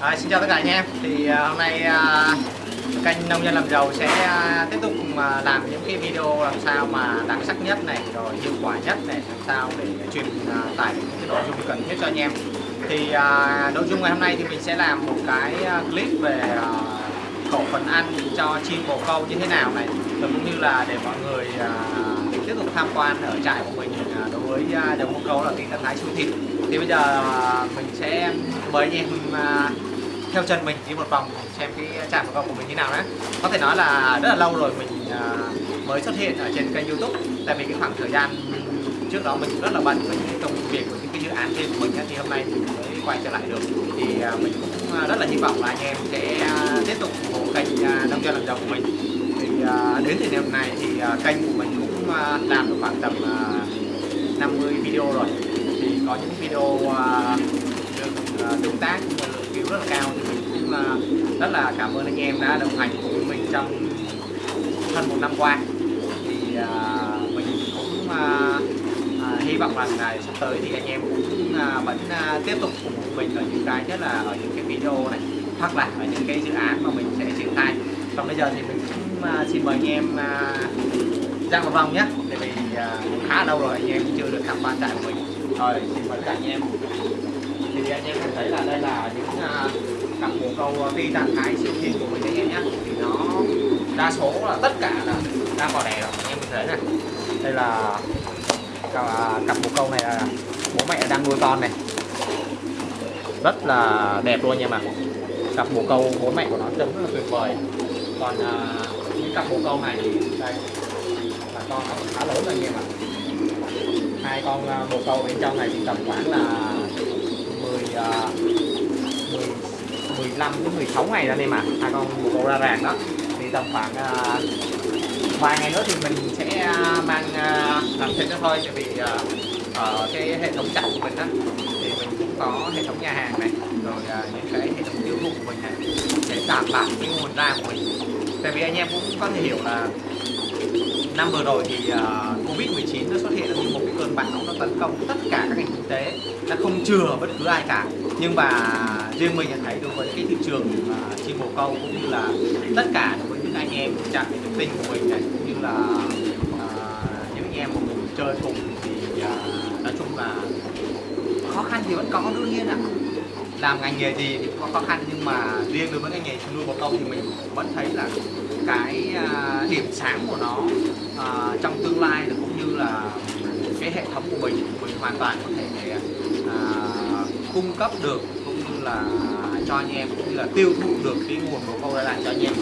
À, xin chào tất cả anh em. Thì à, hôm nay à, kênh nông dân làm giàu sẽ à, tiếp tục mà làm những cái video làm sao mà đặc sắc nhất này rồi hiệu quả nhất này làm sao để truyền à, tải những cái nội dung cần thiết cho anh em. Thì à, nội dung ngày hôm nay thì mình sẽ làm một cái à, clip về à, khẩu phần ăn cho chim bồ câu như thế nào này và cũng như là để mọi người à, tiếp tục tham quan ở trại của mình à, đối với à, đồng bồ câu là cái trạng Thái Siêu Thịt thì bây giờ à, mình sẽ mời anh em à, theo chân mình đi một vòng xem cái trạm của câu của mình như nào đấy có thể nói là rất là lâu rồi mình à, mới xuất hiện ở trên kênh youtube. Tại vì cái khoảng thời gian trước đó mình rất là bận với những công việc của những cái dự án trên của mình thì hôm nay mình mới quay trở lại được. Thì à, mình cũng à, rất là hy vọng là anh em sẽ tiếp tục ủng hộ kênh nông dân làm giàu của mình. Thì đến thời điểm này thì kênh của mình cũng làm được khoảng tầm 50 video rồi. Thì có những video tương tác cũng là lượng view rất là cao. Thì mình cũng rất là cảm ơn anh em đã đồng hành cùng mình trong hơn một năm qua. Thì à, mình cũng à, à, hy vọng rằng ngày sắp tới thì anh em cũng vẫn tiếp tục cùng mình ở những cái, nhất là ở những cái video này, hoặc là ở những cái dự án mà mình sẽ triển khai. Còn bây giờ thì mình cũng xin mời anh em ra một vòng nhé. Tại vì cũng khá lâu rồi anh em chưa được tham quan trại của mình. Rồi, xin mời cả anh em thì anh em có thấy là đây là những à, cặp bồ câu à, phi tàn thái siêu thịt của mình anh em nhé thì nó đa số là tất cả là đang vào đẻ rồi anh em thấy này. Đây là cặp, à, cặp bồ câu này là bố mẹ đang nuôi con này. Rất là đẹp luôn nha mà cặp bồ câu bố mẹ của nó trông rất là tuyệt vời. Còn uh, những cặp bồ câu này thì đây là con nó khá lớn rồi anh em ạ. Hai con bồ câu bên trong này thì tầm khoảng là 10 10 15 đến 16 ngày à, ra đây mà hai con bồ câu ra ràng đó. Thì tầm khoảng uh, vài ngày nữa thì mình sẽ à, mang uh, làm thêm nữa thôi tại vì uh, ở cái hệ thống chặt của mình á thì mình cũng có hệ thống nhà hàng này rồi uh, những cái hệ thống tiêu thụ của mình này để đảm bảo cái nguồn ra của mình. Tại vì anh em cũng có thể hiểu là năm vừa rồi thì à, uh, Covid-19 nó xuất hiện như một cái cơn bão nó tấn công tất cả các ngành kinh tế nó không chừa bất cứ ai cả. Nhưng mà riêng mình nhận thấy đối với cái thị trường uh, chim bồ câu cũng như là tất cả đối với những anh em trạm thực tinh của mình này cũng như là uh, những anh em mà mình chơi cùng thì uh, nói chung là khó khăn thì vẫn có đương nhiên ạ làm ngành nghề gì thì cũng có khó khăn nhưng mà riêng đối với ngành nghề nuôi bồ câu thì mình vẫn thấy là cái à, điểm sáng của nó uh, trong tương lai cũng như là cái hệ thống của mình mình hoàn toàn có thể uh, cung cấp được cũng như là cho anh em cũng như là tiêu thụ được cái nguồn bồ câu ra lại cho anh em.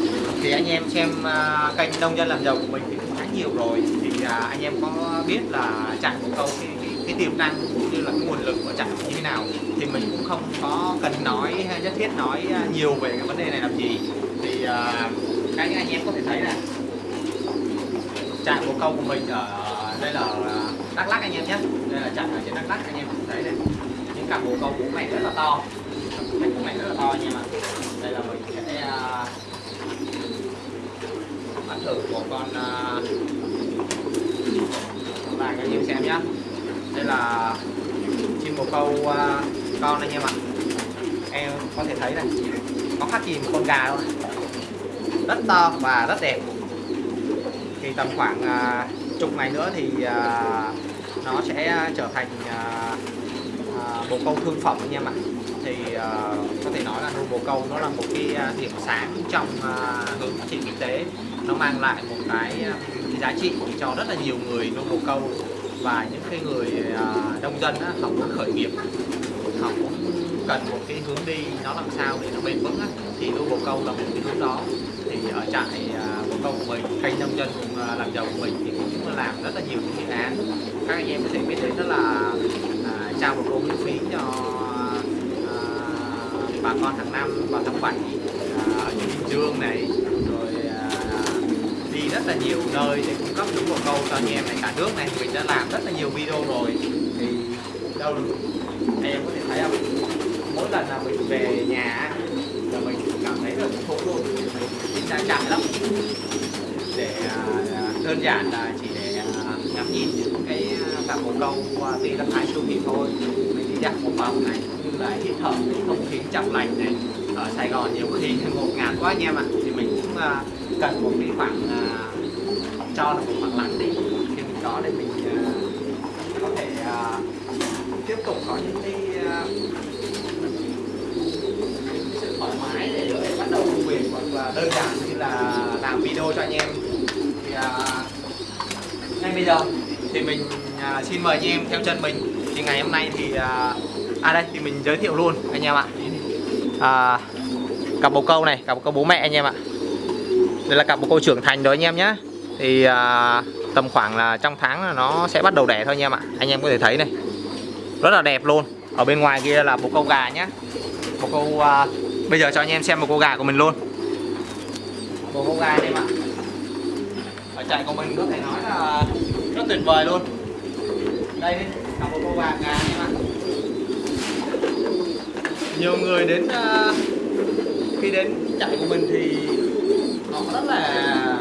Thì anh em xem uh, kênh nông dân làm giàu của mình thì cũng khá nhiều rồi. Thì uh, anh em có biết là trại bồ câu cái, cái, tiềm năng cũng như là cái nguồn lực của trạm như thế nào thì mình cũng không có cần nói hay nhất thiết nói à, nhiều về cái vấn đề này làm gì. Thì à, uh, các anh em có thể thấy là trạm bồ câu của mình ở đây là à, Đắk Lắk anh em nhé. Đây là trạm ở trên Đắk Lắk anh em có thể thấy đây. Những cặp bồ câu bố mẹ rất là to. Bố mẹ rất là to anh em ạ. Đây là mình sẽ bắn thử một con uh, vàng anh em xem nhé đây là chim bồ câu uh, con anh em ạ em có thể thấy này có khác gì một con gà đâu. Rất to và rất đẹp. Thì tầm khoảng uh, chục ngày nữa thì uh, nó sẽ trở thành uh, uh, bồ câu thương phẩm anh em ạ thì uh, có thể nói là nuôi bồ câu nó là một cái điểm sáng trong uh, hướng phát triển kinh tế. Nó mang lại một cái, uh, giá trị cho rất là nhiều người nuôi bồ câu. Và những cái người à, nông dân á, họ cũng khởi nghiệp. Họ cũng cần một cái hướng đi nó làm sao để nó bền vững á. thì nuôi bồ câu là một cái hướng đó. Thì ở trại à, bồ câu của mình kênh nông dân à, làm giàu của mình thì cũng làm rất là nhiều những dự án. Các anh em có thể biết đến đó là à, trao bồ câu miễn phí cho à, bà con hàng năm vào tháng 7 uh, ở bình dương này rất là nhiều nơi để cung cấp đúng bồ câu cho anh em này cả nước này. Mình đã làm rất là nhiều video rồi. Thì đâu anh em có thể thấy không? Mỗi lần là mình về nhà là mình cảm thấy rất khổ luôn mình ra chạy lắm. Để à, à, đơn giản là chỉ để à, ngắm nhìn những cái cặp bồ câu qua tuy là thái siêu thị thôi. Mình đi dạo một vòng này, cũng như là hít thở cái không khí trong lành này. Ở Sài Gòn nhiều khi ngột ngạt quá anh em ạ. Thì mình cũng cần một cái khoảng à, cho là một khoảng lặng đi khi mình có để mình à, có thể à, tiếp tục có những cái sự thoải mái để có thể bắt đầu công việc hoặc là đơn giản như là làm video cho anh em. Thì ngay bây giờ thì mình xin mời anh em theo chân mình. Thì ngày hôm nay thì à, à đây thì mình giới thiệu luôn anh em ạ. À, cặp bồ câu này cặp bồ câu bố mẹ anh em ạ đây là cặp bồ câu trưởng thành rồi anh em nhé thì à, tầm khoảng là trong tháng là nó sẽ bắt đầu đẻ thôi anh em ạ. Anh em có thể thấy này. Rất là đẹp luôn. Ở bên ngoài kia là bồ câu gà nhá. Bồ câu à, bây giờ cho anh em xem bồ câu gà của mình luôn. Bồ câu gà anh em ạ. Ở trại của mình có thể nói là rất tuyệt vời luôn. Đây là một bồ câu gà gà anh em ạ. Nhiều người đến à, khi đến trại của mình thì là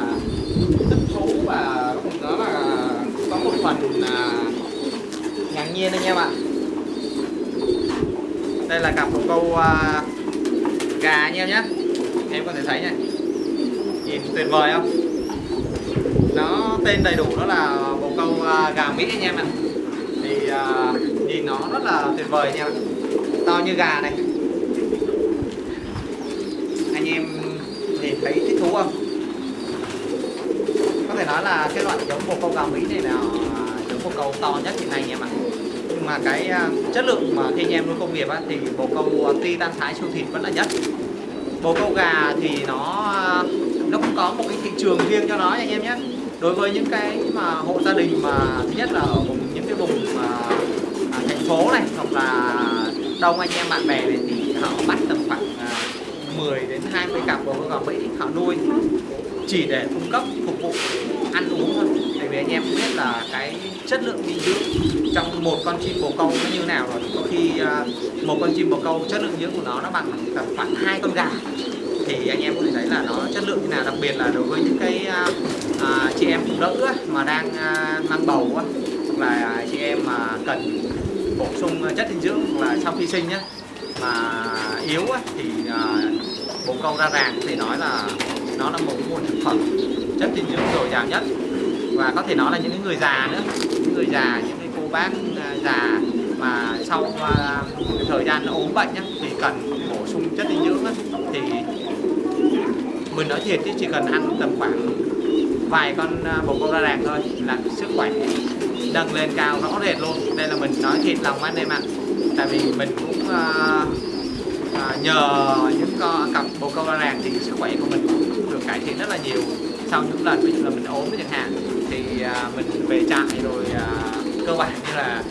thích thú và nó là có một phần là ngạc nhiên anh em ạ. Đây là cặp một câu uh, gà anh em nhé. Em có thể thấy này. Nhìn tuyệt vời không? Nó tên đầy đủ đó là bồ câu uh, gà mỹ anh em ạ. Thì uh, nhìn nó rất là tuyệt vời anh em ạ. To như gà này. Anh em nhìn thấy thích thú không? Có thể nói là cái loại giống bồ câu gà mỹ này là giống bồ câu to nhất hiện nay anh em ạ nhưng mà cái à, chất lượng mà khi anh em nuôi công nghiệp á, thì bồ câu titan tan thái siêu thịt vẫn là nhất. Bồ câu gà thì nó à, nó cũng có một cái thị trường riêng cho nó anh em nhé. Đối với những cái mà hộ gia đình mà thứ nhất là ở vùng những cái vùng mà à, thành phố này hoặc là đông anh em bạn bè này thì họ bắt tầm khoảng à, 10 đến 20 cặp bồ câu gà Mỹ họ nuôi chỉ để cung cấp phục vụ ăn uống thôi tại vì anh em cũng biết là cái chất lượng dinh dưỡng trong một con chim bồ câu nó như nào rồi có khi à, một con chim bồ câu chất lượng dưỡng của nó nó bằng tầm khoảng hai con gà thì anh em có thể thấy là nó chất lượng như nào đặc biệt là đối với những cái à, à chị em phụ nữ mà đang à, mang bầu á, hoặc là chị em mà cần bổ sung chất dinh dưỡng hoặc là sau khi sinh nhé. mà yếu á, thì à, bồ câu ra ràng thì nói là nó là một nguồn thực phẩm chất dinh dưỡng dồi dào nhất. Và có thể nói là những người già nữa. Những người già những cái cô bác à, già mà sau à, thời gian ốm bệnh nhá, thì cần bổ sung chất dinh dưỡng á, thì mình nói thiệt chứ chỉ cần ăn tầm khoảng vài con à, bồ câu ra ràng thôi là sức khỏe nâng lên cao rõ rệt luôn. Đây là mình nói thiệt lòng anh em ạ. Tại vì mình cũng uh, uh, nhờ những con cặp bồ câu ra ràng thì sức khỏe của mình cũng cải thiện rất là nhiều. Sau những lần ví dụ là mình ốm chẳng hạn thì à, mình về trại rồi à, cơ bản như là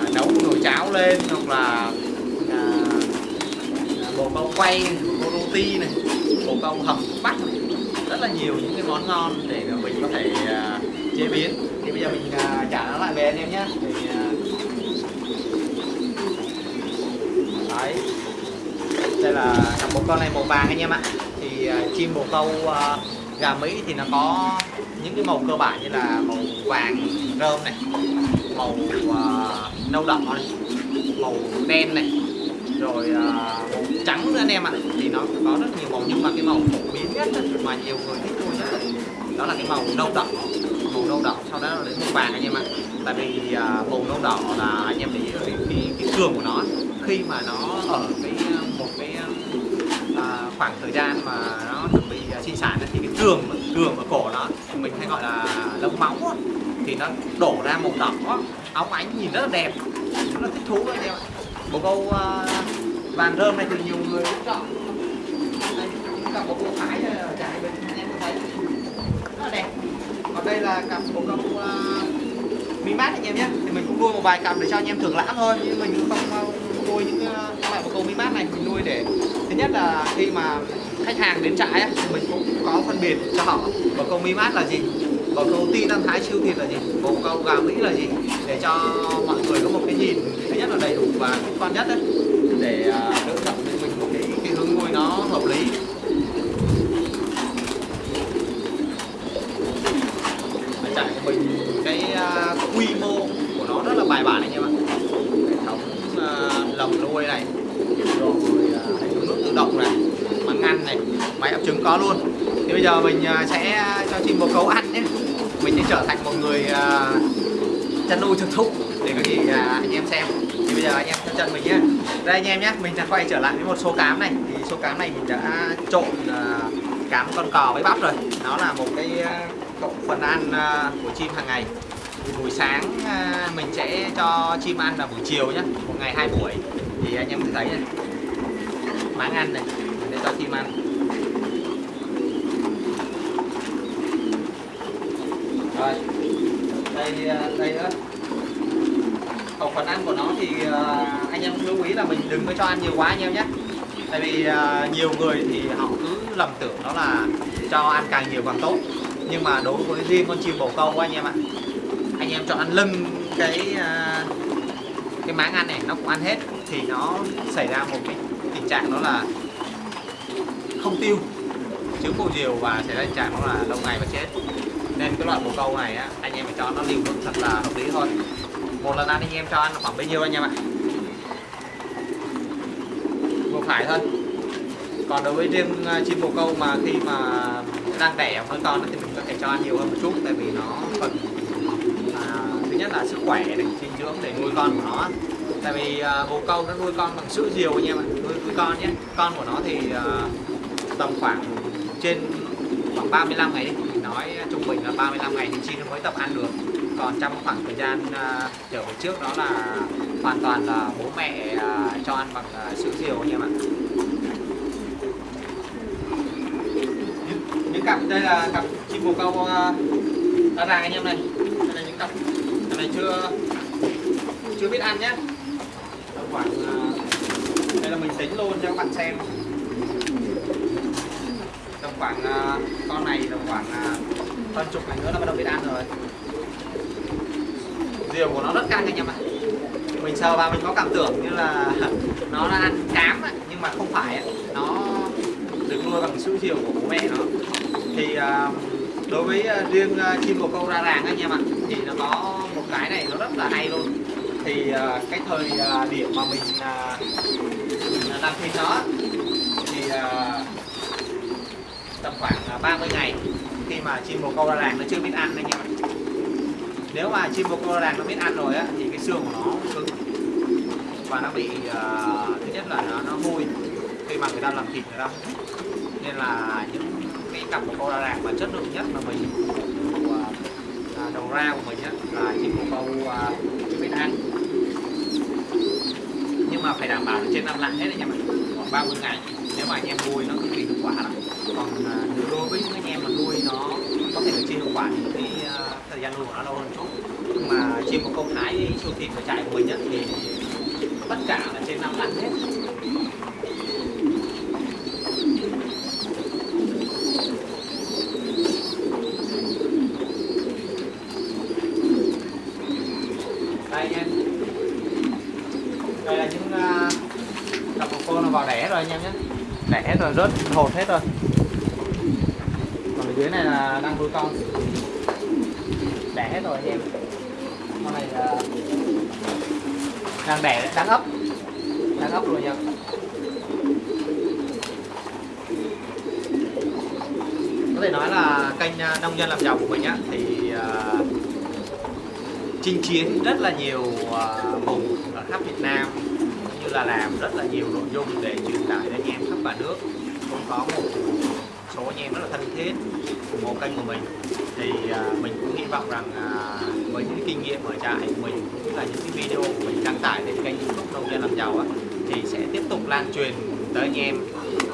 à, nấu nồi cháo lên hoặc là bột bao câu quay bột câu roti này bột câu hầm bắt này. rất là nhiều những cái món ngon để mình có thể chế biến. Thì bây giờ mình trả nó lại về anh em nhé. Thì, đấy. Đây là cặp con này màu vàng anh em ạ thì chim bồ câu à, gà mỹ thì nó có những cái màu cơ bản như là màu vàng rơm này màu uh, nâu đỏ này màu đen này rồi uh, màu trắng nữa anh em ạ. Thì nó có rất nhiều màu nhưng mà cái màu phổ biến nhất mà nhiều người thích nuôi nhất đó là cái màu nâu đỏ màu nâu đỏ sau đó là đến màu vàng anh em ạ. Tại vì uh, màu nâu đỏ là anh em để ý cái, cái, cái cường của nó khi mà nó ở cái khoảng thời gian mà nó chuẩn bị à, sinh sản thì cái trường, trường ở cổ nó mình hay gọi là lông máu đó. thì nó đổ ra màu đỏ óng ánh nhìn rất là đẹp nó thích thú anh em ạ. Bồ câu uh, vàng rơm này thì nhiều người cũng chọn. Đây cũng cặp bồ câu thái này bên anh em có thấy rất là đẹp. Còn đây là cặp bồ câu uh, mi mát anh em nhé. Thì mình cũng nuôi một vài cặp để cho anh em thưởng lãm thôi nhưng mình cũng không nuôi những uh, loại bồ câu mi mát này mình nuôi để thứ nhất là khi mà khách hàng đến trại thì mình cũng có phân biệt cho họ bồ câu mi mát là gì bồ câu ti tăng thái siêu thịt là gì bồ câu gà mỹ là gì, để cho mọi người có một cái nhìn thứ nhất là đầy đủ và khách quan nhất đấy để à, uh, lựa chọn cho mình một cái, cái hướng nuôi nó hợp lý ở trại của mình cái uh, quy mô của nó rất là bài bản anh em ạ hệ thống uh, lồng nuôi này rồi à, hệ thống nước tự động này máng ngăn này máy có luôn. Thì bây giờ mình à, sẽ cho chim bồ câu ăn nhé. Mình sẽ trở thành một người à, chăn nuôi thực thụ để có gì à, anh em xem. Thì bây giờ anh em theo chân mình nhé. Đây anh em nhé, mình sẽ quay trở lại với một số cám này. Thì số cám này mình đã trộn cám con cò với bắp rồi. Nó là một cái phần ăn của chim hàng ngày. Buổi sáng mình sẽ cho chim ăn là buổi chiều nhé, một ngày hai buổi. Thì anh em thấy này. Máng ăn này để cho chim ăn rồi đây à, đây nữa. Khẩu phần ăn của nó thì à, anh em lưu ý là mình đừng có cho ăn nhiều quá anh em nhé. Tại vì à, nhiều người thì họ cứ lầm tưởng đó là cho ăn càng nhiều càng tốt. Nhưng mà đối với riêng con chim bồ câu anh em ạ, anh em cho ăn lưng cái cái máng ăn này nó cũng ăn hết thì nó xảy ra một cái tình trạng đó là không tiêu. Trứng bồ diều và xảy ra tình trạng đó là lâu ngày và chết nên cái loại bồ câu này á, anh em phải cho nó liều lượng thật là hợp lý thôi một lần ăn anh em cho ăn khoảng bao nhiêu anh em ạ? Vừa phải thôi. Còn đối với riêng à, chim bồ câu mà khi mà đang đẻ hơn con thì mình có thể cho ăn nhiều hơn một chút tại vì nó cần à, thứ nhất là sức khỏe này dinh dưỡng để nuôi con của nó tại vì à, bồ câu nó nuôi con bằng sữa diều anh em ạ nuôi, nuôi con nhé. Con của nó thì à, tầm khoảng trên khoảng 35 ngày đi nói ờ, trung bình là 35 ngày thì chim nó mới tập ăn được. Còn trong khoảng thời gian à, trở về trước đó là hoàn toàn là bố mẹ uh, cho ăn bằng uh, sữa diều anh em ạ. Những, những cặp đây là cặp chim bồ câu uh, đã ràng anh em này. Đây là những cặp cặp này chưa chưa biết ăn nhé. Tầm khoảng uh, đây là mình tính luôn cho các bạn xem. Tầm khoảng uh, con này tầm khoảng uh, hơn chục ngày nữa nó bắt đầu biết ăn rồi. Diều của nó rất căng anh em ạ mình sờ vào mình có cảm tưởng như là nó đã ăn cám á, nhưng mà không phải á. nó được nuôi bằng sữa diều của bố mẹ nó. Thì à, đối với à, riêng à, chim bồ câu ra ràng anh em ạ thì nó có một cái này nó rất là hay luôn. Thì cái thời điểm mà mình làm thịt nó thì tầm khoảng à, 30 ngày khi mà chim bồ câu ra làng nó chưa biết ăn anh em ạ nếu mà chim bồ câu ra làng nó biết ăn rồi á thì cái xương của nó cứng. Và nó bị uh, thứ nhất là nó, nó hôi. Khi mà người ta làm thịt người ta nên là những cái cặp bồ câu ra làng mà chất lượng nhất mà mình ờ, à, đầu ra của mình á là chim bồ câu uh, chưa biết ăn. Nhưng mà phải đảm bảo trên năm lạng hết anh em ạ khoảng 30 ngày nếu mà anh em nuôi nó cực kỳ hiệu quả lắm. Còn uh, đối với những anh em mà nuôi nó có thể là chưa hiệu quả thì cái à, thời gian nuôi của nó lâu hơn chút. Nhưng mà chim một câu thái siêu thịt và trại của mình á, thì tất cả là trên năm lạng hết. Đây nha, đây là những uh, cặp của con nó vào đẻ rồi anh em nhé hết rồi rớt hột hết rồi. Còn ở dưới này là đang nuôi con. Đẻ hết rồi em. Con này là đang đẻ đang ấp. Đang ấp rồi nha có thể nói là kênh à, nông dân làm giàu của mình á thì à, chinh chiến rất là nhiều à, vùng ở khắp Việt Nam là làm rất là nhiều nội dung để truyền tải đến anh em khắp cả nước. Cũng có một số anh em rất là thân thiết ủng hộ kênh của mình. Thì à, mình cũng hy vọng rằng à, với những kinh nghiệm ở trại của mình cũng là những cái video của mình đăng tải lên kênh youtube nông dân làm giàu á, thì sẽ tiếp tục lan truyền tới anh em.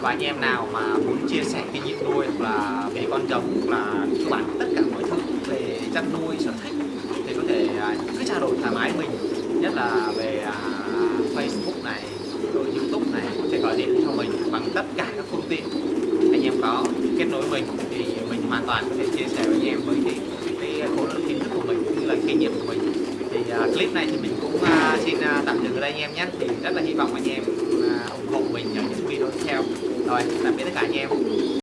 Và anh em nào mà muốn chia sẻ kinh nghiệm nuôi hoặc là về con giống hoặc là